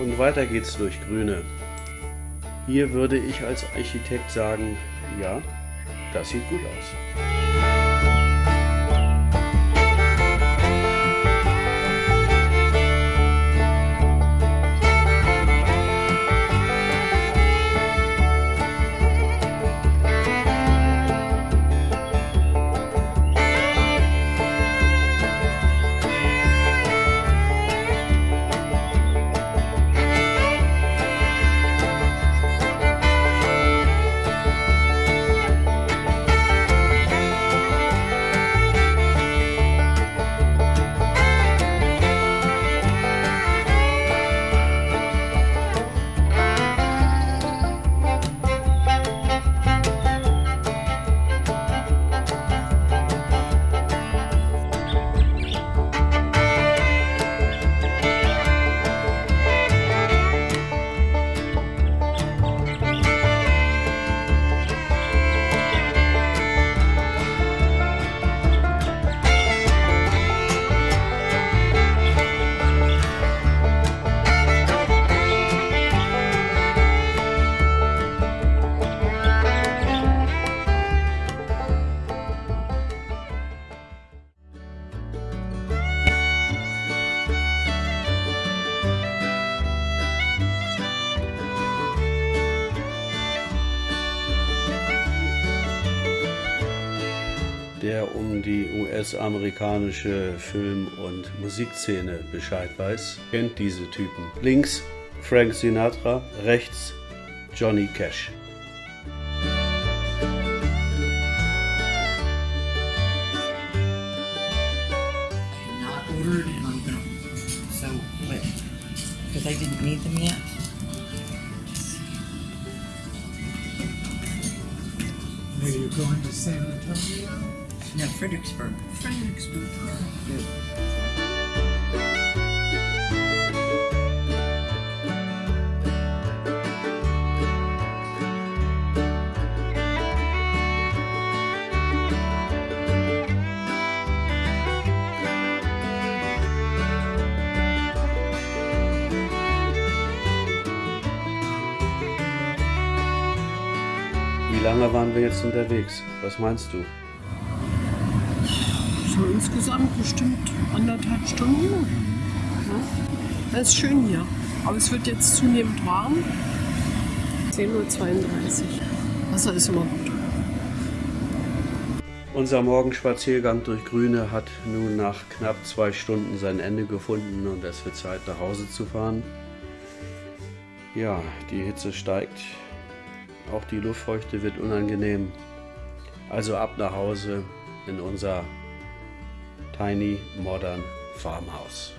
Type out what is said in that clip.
Und weiter geht's durch Grüne. Hier würde ich als Architekt sagen, ja, das sieht gut aus. Der um die US-amerikanische Film- und Musikszene Bescheid weiß, kennt diese Typen. Links Frank Sinatra, rechts Johnny Cash. because I didn't need them yet. Are you going to San Antonio? No, Fredericksburg. Fredericksburg. Wie lange waren wir jetzt unterwegs? Was meinst du? So insgesamt bestimmt anderthalb Stunden. Ja. Es ist schön hier, aber es wird jetzt zunehmend warm. 10.32 Uhr. Wasser ist immer gut. Unser Morgenspaziergang durch Grüne hat nun nach knapp zwei Stunden sein Ende gefunden und es wird Zeit nach Hause zu fahren. Ja, die Hitze steigt, auch die Luftfeuchte wird unangenehm. Also ab nach Hause in unser Tiny Modern Farmhouse.